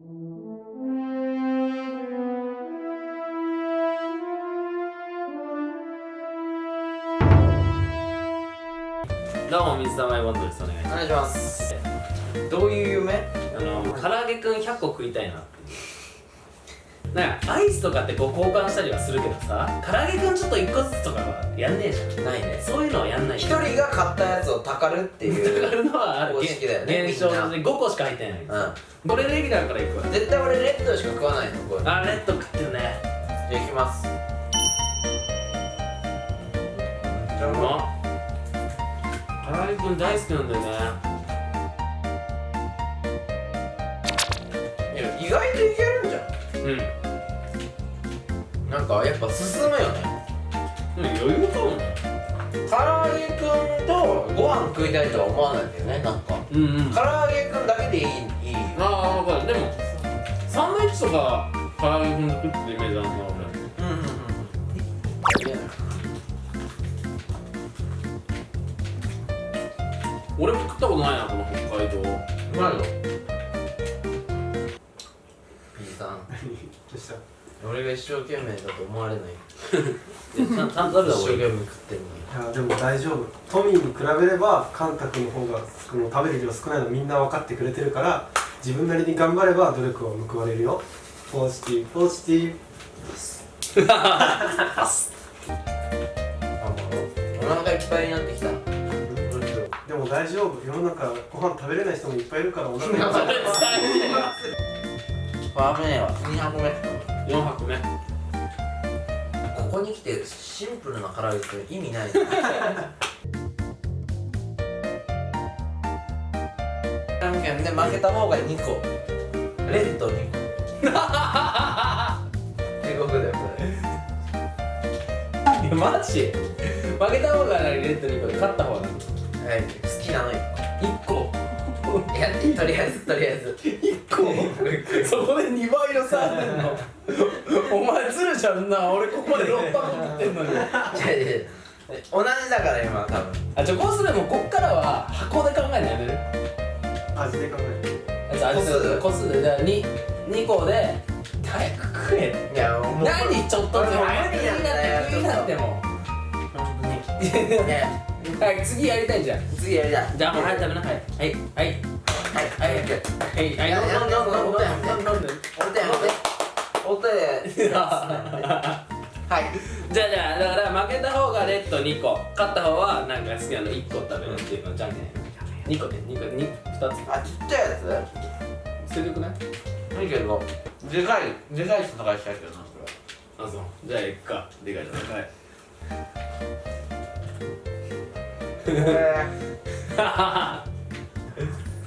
どうも水溜りボンドですお願いしお願いしますますどういう夢？あの唐揚げくん100個食いたいなっていう。なんかアイスとかってこう交換したりはするけどさ唐揚げくんちょっと1個ずつとかはやんねえじゃん。ないねそういうのはやんない。一人が買ったやつをたかるっていうだからのはある。公式だよね現象みんな。で5個しか入ってない。これレギュラーからいくわ。うん絶対俺レッドしか食わないのこれじゃあレッド食ってるね。あいきますじゃうま唐揚げくん大好きなんだよね。いや意外といけるんじゃうんんなんかやっぱ進むよね。でも余裕かも唐揚げくんとご飯食いたいとは思わないんだよねなんか。うんうん。唐揚げくんだけでいいいい。ああ分かる。でもサンドイッチとか唐揚げくん食ってるイメージあるな俺。うんうんうん。俺も食ったことないなこの北海道。うまいぞ P さん。どうした？俺が一生懸命だと思われない。ちゃんちゃんと一生懸命食ってんのにい。やでも大丈夫。トミーに比べればカンタ君の方がこの食べる量少ないのみんな分かってくれてるから自分なりに頑張れば努力は報われるよ。ポジティブ。ポジティブ。お腹いっぱいになってきた。でも大丈夫。世の中ご飯食べれない人もいっぱいいるからお腹いっぱい パーメンは。2箱目4泊目ここに来てシンプルな唐揚げって意味ないじゃんけんで負けた方が2個。レッド2個。地獄だよこれ マジ。負けた方がレッド2個で勝った方が。はい。好きなの1個。1個いやとりあえずとりあえず。1個そこで2倍の差あんの。お前ずるじゃんな。俺ここで6箱食ってんのに。同じだから今多分。あじゃあこうするもうこっからは箱で考えるのやめる？味で考えあ個数個数で。だから 2, 2個で早く食え。いやもう何ちょっとずつ早くになって食いなっても。本当にねはい次やりたいじゃん。次やりたい。じゃあもう早く食べなはい。はいはい。はいはいはい。はいはい。やや飲んで飲んで。飲んで飲んで。飲んで。お手お手お手はい。じゃあじゃあだから負けた方がレッド2個。勝った方はなんか好きなの1個食べるっていうのじゃんけん2個で2個2 2つ。あちっちゃいや捨ててくない？ついいけどでかいでかい戦いしたいけどなそれあそう。じゃあ行くか。でかいじゃでかい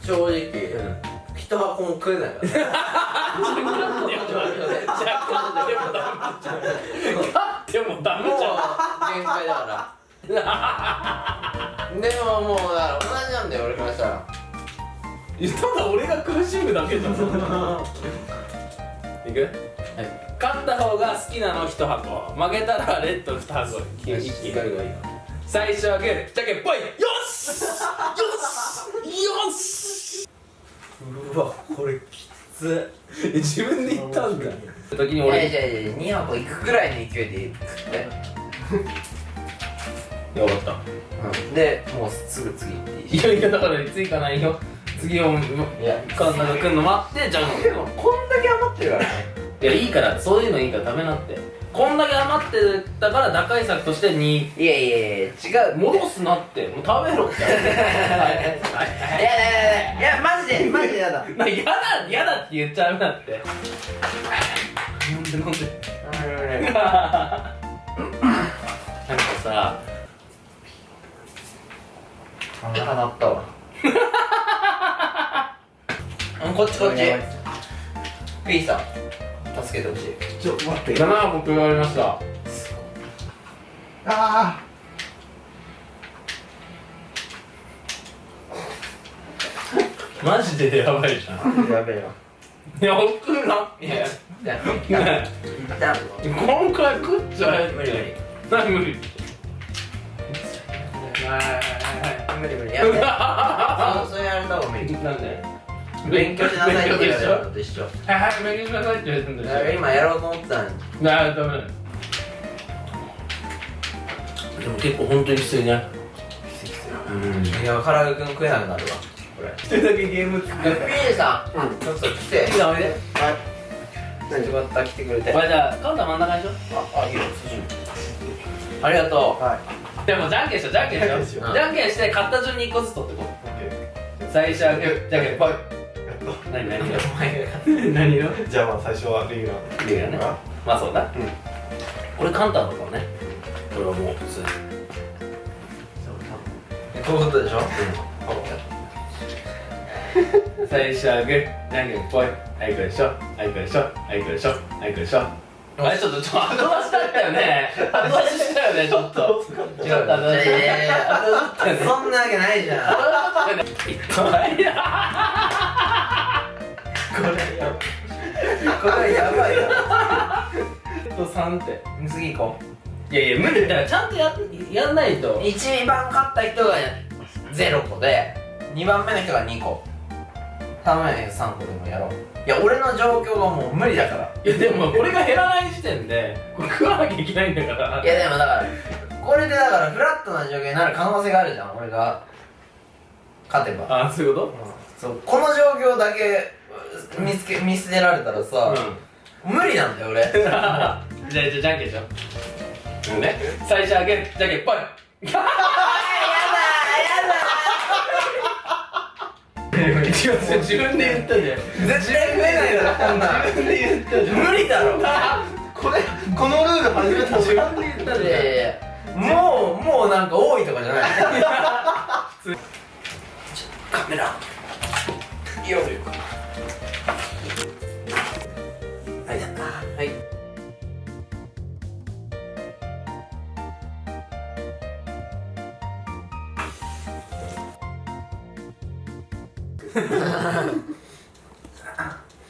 正直一箱も食えないから。でもダメじゃん。限界だからでももうだから同じなんだよ俺からしたら。ただ俺が苦しむだけじゃん。いく？はい。勝った方が好きなの1箱。負けたらレッド2箱。一気に。がいい最初はグーじゃけんぽい。よし！よし！よし！うわこれきつ。え自分で言ったんだ。時にいやい俺やいや2箱いくくらいの勢いで食ってよ。かった。うん。でもうすぐ次行っていいいやいやだから次かないよ。次をいやカンナが来るの待ってじゃんでもこんだけ余ってるからねいやいいからそういうのいいから食べなって。こんだけ余ってたから打開策として2いやいやいや違う戻すなって。もう食べろって。はいはいいやいやいやいやマジでマジでやだ。なやだやだって言っちゃうなって。飲んで飲んで？なんかさ腹鳴ったわ。うんこっちこっち。ピーさん助けてほしい。ちょ待って。7箱食われました。あマジでやばいじゃん。やべえよ。いや送るないやいやね一旦今回食っちゃえって無理無理何無理無理無理やめてそうそうやれた方が無理なんで勉強しなさいって言われるのと一緒。はいはい勉強しなさいって言われてんだだから今やろうと思ってたのになあダメだ。でも結構本当にきついねうん。いや唐揚げくん食えなくなるわ。これ。一人だけゲーム作ピーさん、ちょっと来て。いいなおいで。よかった来てくれて。これじゃあカウンター真ん中にしよああいいよありがとう。はうでもじゃんけんしようじゃんけんしよう。じゃんけんして勝った順に1個ずつ取ってこう。最初はグーじゃんけんぽい何何お前が何色いじゃあまあ最初はレギュラーいいよね。まあそうだ。うん。これ簡単だからねこれはもう普通に。こういうことでしょ？最初はグーじゃんけんぽい？はいこれでしょ？はいこれでしょ？はいこれでしょ？はいこれでしょ？あれちょっとちょっと後出しだったよね。後出ししたよねちょっと。違うちょっと後出しそんなわけないじゃん。いや。これやこれやばいよと3って次行こいやいや無理。だからちゃんとややんないと。う1番勝った人が0個で2番目の人が2個。3番目の人3個でもやろう。いや俺の状況がもう無理だから。いやでもこれが減らない時点でこれ食わなきゃいけないんだから。いやでもだからこれでだからフラットな状況になる可能性があるじゃん俺が。勝てば。あそういうこそうこの状況だけ見つけ見捨てられたらとさ、無理なんだよ俺。じゃあじゃあじゃんけんしよう。うんね。最初はグーじゃんけんぽい。自分で言ったじゃん絶対食えないだろこんなん。自分で言ったじゃん。無理だろ。これこのルール初めて自分で言ったじゃんもうもうなんか多いとかじゃない。カメラ。よはい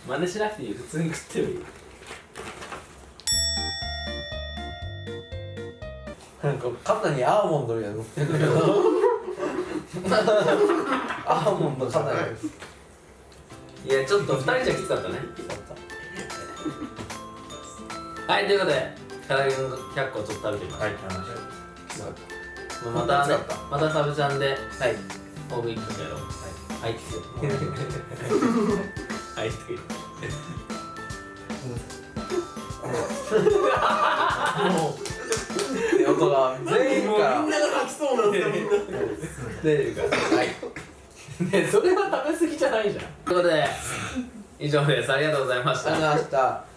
真似しなくていい普通に食ってもいいなんか肩にアーモンドみたいなの乗ってるけど。アーモンド肩にいやちょっと2人じゃきつかったね。はいということで唐揚げの100個ちょっと食べてみましょう。はいまたねまたサブチャンではい。ホームインクやろうはいはいって言ってはいって言って横が全員からが吐きそうなんだよみんなではいねそれは食べ過ぎじゃないじゃんということで以上ですありがとうございましたありがとうございました